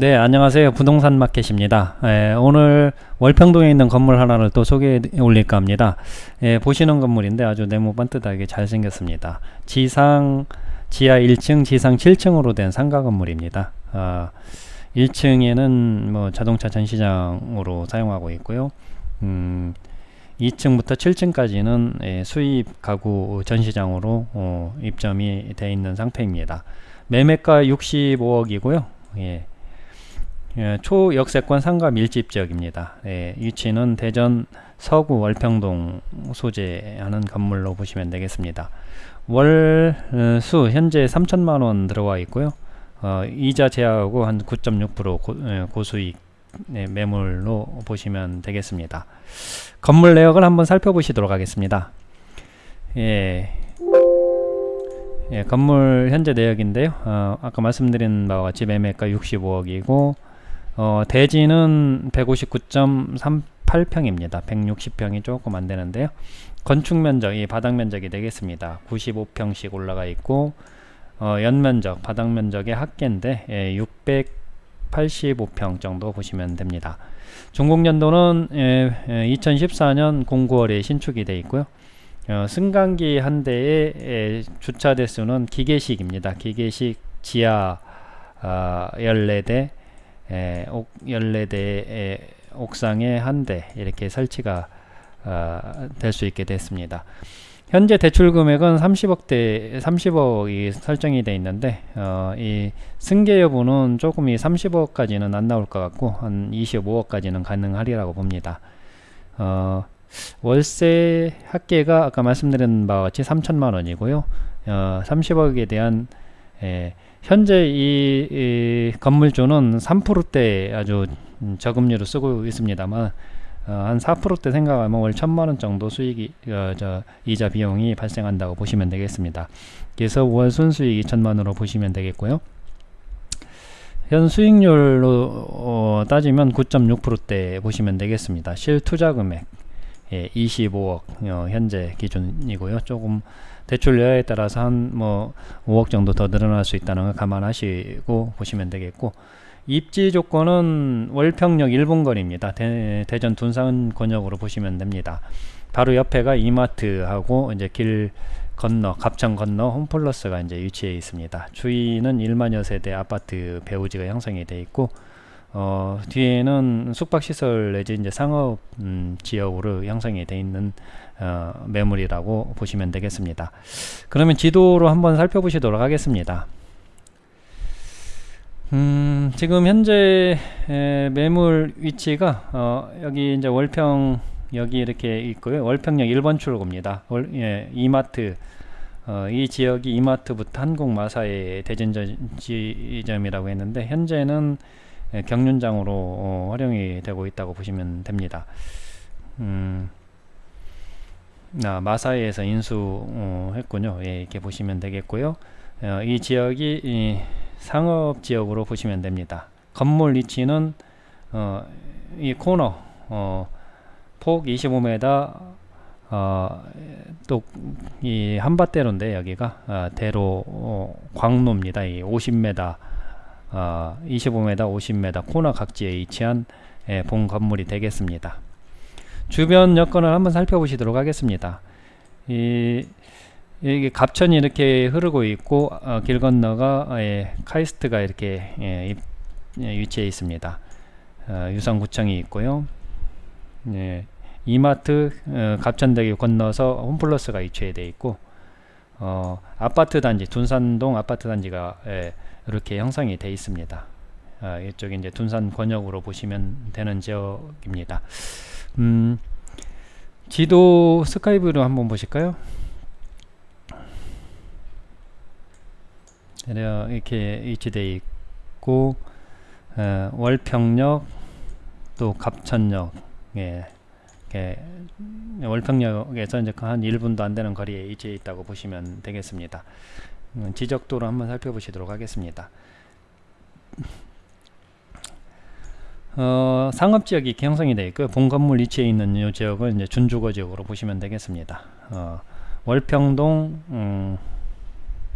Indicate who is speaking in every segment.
Speaker 1: 네 안녕하세요. 부동산 마켓입니다. 에, 오늘 월평동에 있는 건물 하나를 또 소개해 올릴까 합니다. 에, 보시는 건물인데 아주 네모 반듯하게 잘 생겼습니다. 지상 지하 1층 지상 7층으로 된 상가 건물입니다. 아, 1층에는 뭐 자동차 전시장으로 사용하고 있고요. 음, 2층부터 7층까지는 예, 수입 가구 전시장으로 어, 입점이 되어 있는 상태입니다. 매매가 65억이고요. 예. 예, 초역세권 상가 밀집 지역입니다. 예, 위치는 대전 서구 월평동 소재하는 건물로 보시면 되겠습니다. 월수 어, 현재 3천만원 들어와 있고요. 어, 이자 제하고 한 9.6% 고, 예, 고수익 네, 매물로 보시면 되겠습니다. 건물 내역을 한번 살펴보시도록 하겠습니다. 예, 예, 건물 현재 내역인데요. 어, 아까 말씀드린 바와 같이 매매가 65억이고 어, 대지는 159.38평입니다. 160평이 조금 안 되는데요. 건축 면적이 바닥 면적이 되겠습니다. 95평씩 올라가 있고 어, 연면적 바닥 면적의 합계인데 예, 685평 정도 보시면 됩니다. 준공연도는 예, 예, 2014년 09월에 신축이 되어 있고요. 어, 승강기 한 대의 예, 주차 대수는 기계식입니다. 기계식 지하 어, 14대 에, 옥, 14대의 옥상에 한 대 이렇게 설치가 어, 될수 있게 됐습니다. 현재 대출 금액은 30억대 30억이 설정이 되어 있는데 어, 이 승계 여부는 조금 이 30억까지는 안 나올 것 같고 한 25억까지는 가능하리라고 봅니다. 어, 월세 합계가 아까 말씀드린 바와 같이 3천만 원이고요. 어, 30억에 대한 에, 현재 이, 이 건물주는 3%대 아주 저금리로 쓰고 있습니다만 어, 한 4%대 생각하면 월 천만 원 정도 수익이 어, 저 이자 비용이 발생한다고 보시면 되겠습니다. 그래서 월 순수익이 천만으로 보시면 되겠고요. 현 수익률로 어, 따지면 9.6%대 보시면 되겠습니다. 실 투자 금액 예, 25억 어, 현재 기준이고요. 조금 대출 여하에 따라서 한 뭐 5억 정도 더 늘어날 수 있다는 걸 감안하시고 보시면 되겠고 입지 조건은 월평역 1분 거리입니다. 대, 전 둔산 권역으로 보시면 됩니다. 바로 옆에가 이마트하고 이제 길 건너 갑천 건너 홈플러스가 이제 위치해 있습니다. 주위는 1만여 세대 아파트 배우지가 형성이 되어 있고 어, 뒤에는 숙박시설 내지 이제 상업 음, 지역으로 형성이 되어 있는 어, 매물이라고 보시면 되겠습니다. 그러면 지도로 한번 살펴보시도록 하겠습니다. 음, 지금 현재 에, 매물 위치가 어, 여기 이제 월평 여기 이렇게 있고요. 월평역 1번 출구입니다. 월, 예, 이마트 어, 이 지역이 이마트부터 한국마사의 대전점이라고 했는데 현재는 예, 경륜장으로 어, 활용이 되고 있다고 보시면 됩니다. 음, 아, 마사이에서 인수했군요. 어, 예, 이렇게 보시면 되겠고요. 어, 이 지역이 이 상업 지역으로 보시면 됩니다. 건물 위치는 어, 이 코너 어, 폭 25m 어, 또이 한밭대로인데 여기가 어, 대로 어, 광로입니다. 이 50m 어, 25m 50m 코너 각지에 위치한 예, 본 건물이 되겠습니다. 주변 여건을 한번 살펴보시도록 하겠습니다. 이 여기 갑천이 이렇게 흐르고 있고 어, 길 건너가 예, 카이스트가 이렇게 예, 예, 위치해 있습니다. 어, 유성구청이 있고요. 예, 이마트 어, 갑천대교 건너서 홈플러스가 위치해 있고 어, 아파트 단지 둔산동 아파트 단지가 예, 이렇게 형성이 되어 있습니다. 아, 이쪽이 이제 둔산 권역으로 보시면 되는 지역입니다. 음, 지도 스카이브로 한번 보실까요? 이렇게 위치되어 있고 어, 월평역 또 갑천역 예, 월평역에서 이제 한 1분도 안 되는 거리에 위치해 있다고 보시면 되겠습니다. 음, 지적도로 한번 살펴보시도록 하겠습니다. 어, 상업지역이 형성이 되어 있고요. 본 건물 위치에 있는 이 지역을 이제 준주거 지역으로 보시면 되겠습니다. 어, 월평동 음,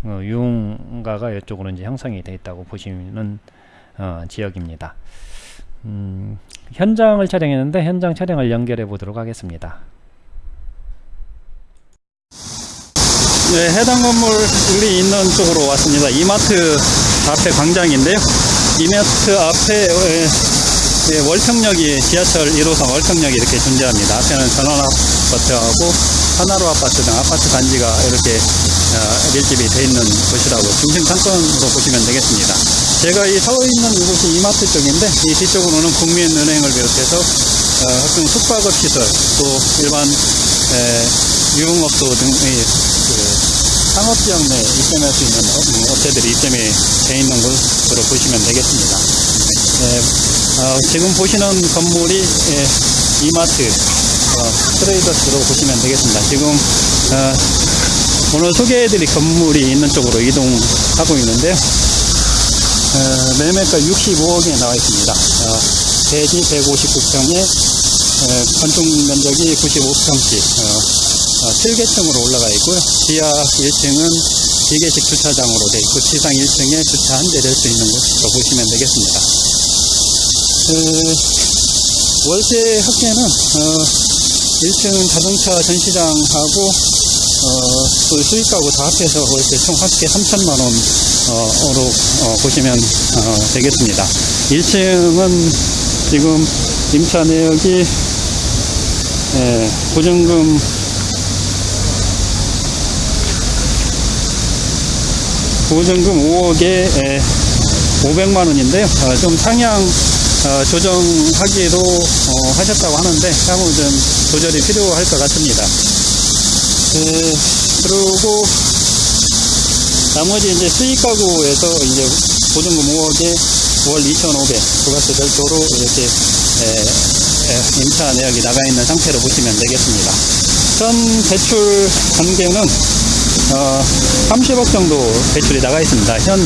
Speaker 1: 어, 유흥가가 이쪽으로 이제 형성이 되어 있다고 보시면 어, 지역입니다. 음, 현장을 촬영했는데 현장 촬영을 연결해 보도록 하겠습니다. 네, 해당 건물이 있는 쪽으로 왔습니다. 이마트 앞에 광장인데요. 이마트 앞에 에, 예, 월평역이 지하철 1호선 월평역이 이렇게 존재합니다. 앞에는 전원아파트하고 하나로 아파트 등 아파트 단지가 이렇게 어, 밀집이 돼 있는 곳이라고 중심 상권으로 보시면 되겠습니다. 제가 이서 있는 이곳이 이마트 쪽인데 이 뒤쪽으로는 국민은행을 비롯해서 어, 각종 숙박업 시설 또 일반 에, 유흥업소 등의 그 상업지역 내 입점할 수 있는 어, 업체들이 입점이 돼 있는 곳으로 보시면 되겠습니다. 예, 어, 지금 보시는 건물이 예, 이마트 어, 트레이더스로 보시면 되겠습니다. 지금 어, 오늘 소개해드릴 건물이 있는 쪽으로 이동하고 있는데요. 어, 매매가 65억에 나와 있습니다. 어, 대지 159평에 건축 면적이 95평씩 어, 7계층으로 올라가 있고요. 지하 1층은 기계식 주차장으로 되어 있고 지상 1층에 주차 한 대를 할수 있는 곳으로 보시면 되겠습니다. 그 월세 합계는 어, 1층 자동차 전시장하고 어, 또 수익가구 다 합해서 월세 총 합계 3천만 원으로 어, 보시면 어, 되겠습니다. 1층은 지금 임차 내역이 예, 보증금 보증금 5억에 500만 원인데요. 어, 좀 상향 어, 조정하기로 어, 하셨다고 하는데 향후 좀 조절이 필요할 것 같습니다. 그, 그리고 나머지 이제 수익 가구에서 이제 보증금 5억에 월 2,500 부가세 별도로 이렇게 에, 에, 임차 내역이 나가 있는 상태로 보시면 되겠습니다. 현 대출 관계는 어, 30억 정도 대출이 나가 있습니다. 현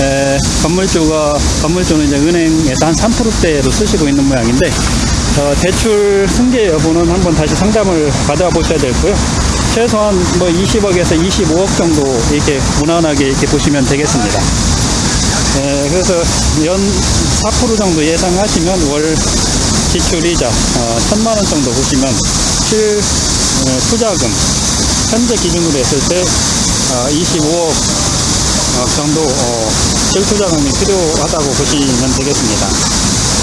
Speaker 1: 에, 건물주가 건물주는 이제 은행에서 한 3%대로 쓰시고 있는 모양인데 어, 대출 승계 여부는 한번 다시 상담을 받아보셔야 되고요. 최소한 뭐 20억에서 25억 정도 이렇게 무난하게 이렇게 보시면 되겠습니다. 에, 그래서 연 4% 정도 예상하시면 월 지출이자 어, 1천만 원 정도 보시면 실 어, 투자금 현재 기준으로 했을 때 어, 25억 어, 정도 어, 실투 자금이 필요하다고 보시면 되겠습니다.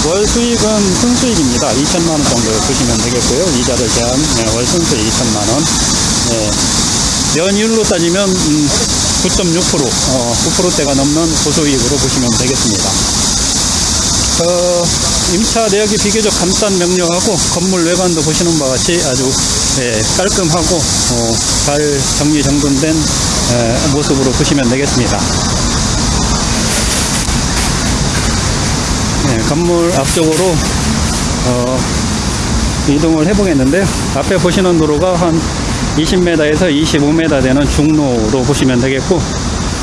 Speaker 1: 월 수익은 순수익입니다. 2천만 원 정도 보시면 되겠고요. 이자를 제한 네, 월 순수익 2천만 원. 네. 연율로 따지면 음, 9.6% 어, 9%대가 넘는 고소이익으로 보시면 되겠습니다. 어, 임차 내역이 비교적 간단 명료하고 건물 외관도 보시는 바와 같이 아주 예, 깔끔하고 어, 잘 정리정돈된 예, 모습으로 보시면 되겠습니다. 예, 건물 앞쪽으로 어, 이동을 해 보겠는데요. 앞에 보시는 도로가 한 20m에서 25m 되는 중로로 보시면 되겠고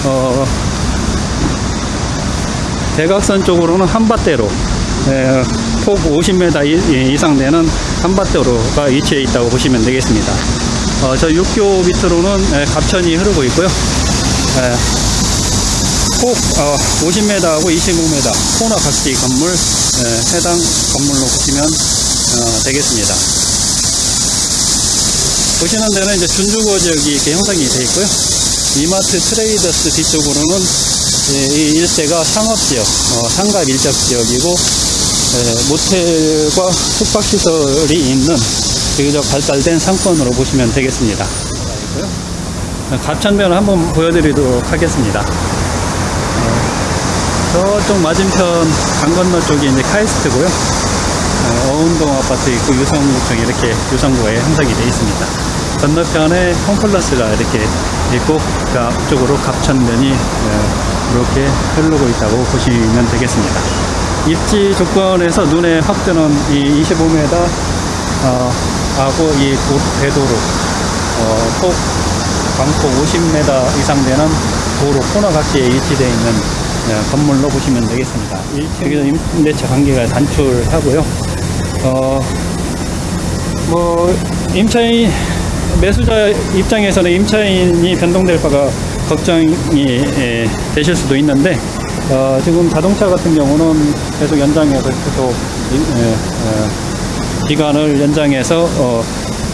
Speaker 1: 어, 대각선 쪽으로는 한밭대로 예, 폭 50m 이상 되는 한밭대로가 위치해 있다고 보시면 되겠습니다. 어, 저 육교 밑으로는 예, 갑천이 흐르고 있고요. 예, 폭 어, 50m하고 25m 코너 각지 건물 예, 해당 건물로 보시면 어, 되겠습니다. 보시는 데는 이제 준주거 지역이 이렇게 형성이 되어 있고요. 이마트 트레이더스 뒤쪽으로는 예, 이 일대가 상업지역, 어, 상가 밀접 지역이고 예, 모텔과 숙박시설이 있는 비교적 발달된 상권으로 보시면 되겠습니다. 갑천변을 한번 보여드리도록 하겠습니다. 어, 저쪽 맞은편 강 건너 쪽이 이제 카이스트고요. 어, 어운동 아파트 있고 유성구청 이렇게 유성구에 형성이 되어 있습니다. 건너편에 홈플러스가 이렇게 있고 그 앞쪽으로 갑천면이 어, 이렇게 흐르고 있다고 보시면 되겠습니다. 입지 조건에서 눈에 확 드는 이 25m 어, 하고 이 도, 대도로 어, 폭 광폭 50m 이상 되는 도로 코너 각지에 위치되어 있는 네, 건물로 보시면 되겠습니다. 1층에서 임대차 관계가 단출하고요. 어, 뭐 임차인 매수자 입장에서는 임차인이 변동될 바가 걱정이 예, 되실 수도 있는데 어, 지금 자동차 같은 경우는 계속 연장해서 계속 이- 예, 어, 기간을 연장해서 어,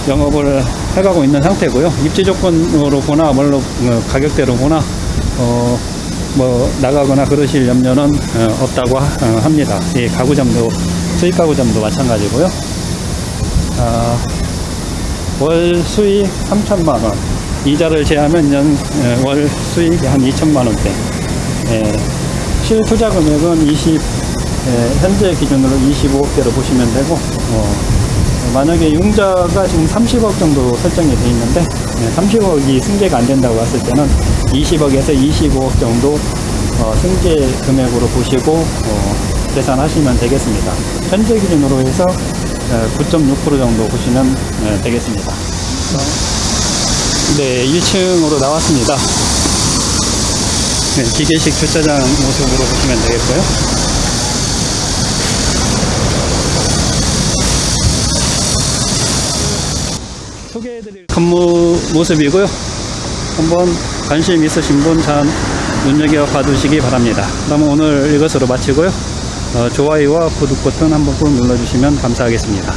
Speaker 1: 영업을 해가고 있는 상태고요. 입지 조건으로 보나 뭘로 어, 가격대로 보나 어, 뭐 나가거나 그러실 염려는 어, 없다고 하- 어, 합니다. 예, 가구점도 수익 가구점도 마찬가지고요. 아, 월 수익 3천만 원, 이자를 제하면 연, 에, 월 수익이 한 2천만 원대. 예, 실 투자 금액은 20, 예, 현재 기준으로 25억대로 보시면 되고, 어, 만약에 융자가 지금 30억 정도 설정이 돼 있는데, 30억이 승계가 안 된다고 봤을 때는 20억에서 25억 정도 어, 승계 금액으로 보시고 어, 계산하시면 되겠습니다. 현재 기준으로 해서 9.6% 정도 보시면 예, 되겠습니다. 네, 1층으로 나왔습니다. 네, 기계식 주차장 모습으로 보시면 되겠고요. 소개해드릴 건물 모습이고요. 한번 관심 있으신 분 잘 눈여겨 봐두시기 바랍니다. 그러면 오늘 이것으로 마치고요. 어, 좋아요와 구독 버튼 한번 꾹 눌러주시면 감사하겠습니다.